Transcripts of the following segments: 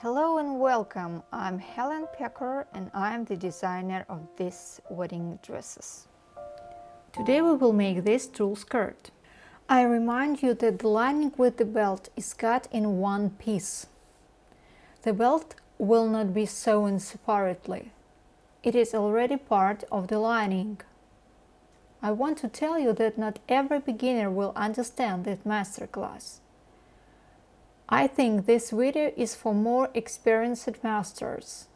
Hello and welcome, I'm Helen Pecker and I'm the designer of these wedding dresses. Today we will make this tulle skirt. I remind you that the lining with the belt is cut in one piece. The belt will not be sewn separately. It is already part of the lining. I want to tell you that not every beginner will understand this masterclass. I think this video is for more experienced masters.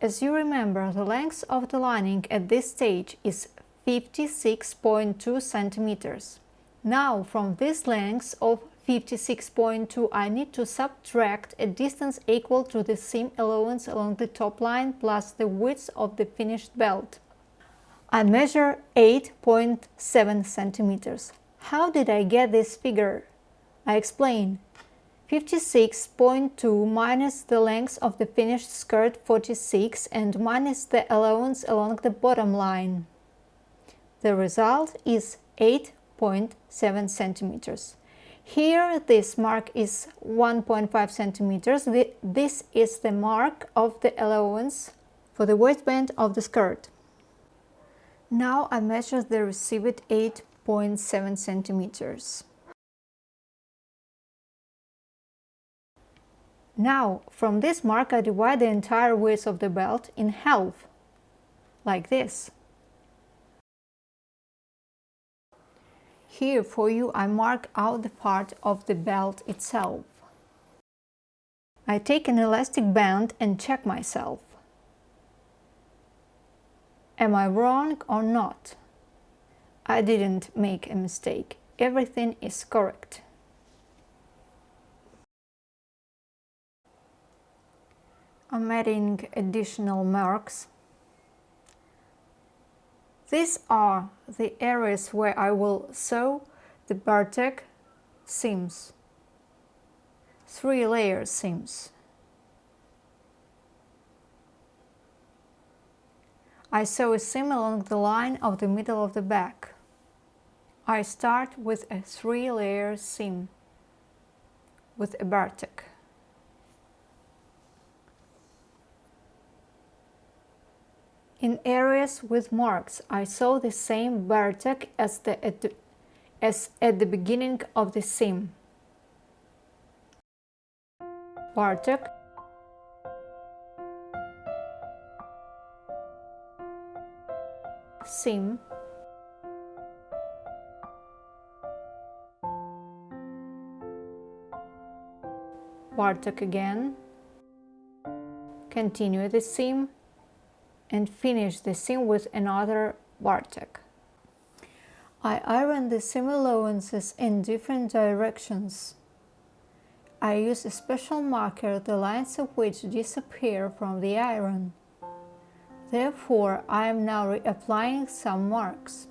As you remember, the length of the lining at this stage is 56.2 centimeters. Now, from this length of 56.2 I need to subtract a distance equal to the seam allowance along the top line plus the width of the finished belt. I measure 8.7 centimeters. How did I get this figure? I explain. 56.2 minus the length of the finished skirt 46 and minus the allowance along the bottom line. The result is 8.7 centimeters. Here this mark is 1.5 centimeters. This is the mark of the allowance for the waistband of the skirt. Now I measure the received 8.7 centimeters. Now, from this mark I divide the entire width of the belt in half, like this. Here for you I mark out the part of the belt itself. I take an elastic band and check myself. Am I wrong or not? I didn't make a mistake. Everything is correct. I'm adding additional marks. These are the areas where I will sew the bartack seams, three layer seams. I sew a seam along the line of the middle of the back. I start with a three layer seam with a bartack. In areas with marks, I saw the same bartack as, the, at the, as at the beginning of the seam. bartack seam. bartack again. Continue the seam and finish the seam with another bartack. I iron the seam allowances in different directions. I use a special marker the lines of which disappear from the iron. Therefore, I am now reapplying some marks.